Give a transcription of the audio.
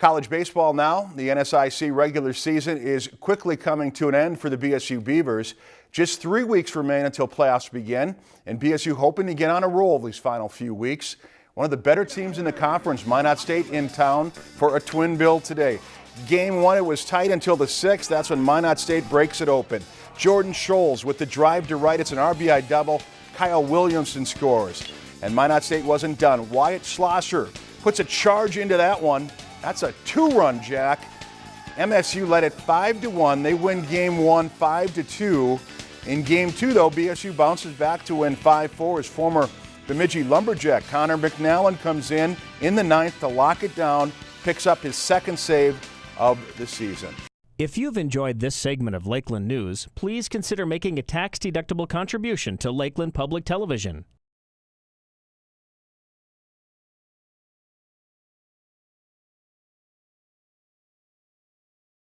College baseball now. The NSIC regular season is quickly coming to an end for the BSU Beavers. Just three weeks remain until playoffs begin, and BSU hoping to get on a roll these final few weeks. One of the better teams in the conference, Minot State, in town for a twin bill today. Game one, it was tight until the sixth. That's when Minot State breaks it open. Jordan Scholes with the drive to right. It's an RBI double. Kyle Williamson scores. And Minot State wasn't done. Wyatt Schlosser puts a charge into that one. That's a two-run jack. MSU led it 5 to 1. They win game 1 5 to 2. In game 2 though, BSU bounces back to win 5-4 as former Bemidji Lumberjack Connor McNallen comes in in the ninth to lock it down, picks up his second save of the season. If you've enjoyed this segment of Lakeland News, please consider making a tax-deductible contribution to Lakeland Public Television.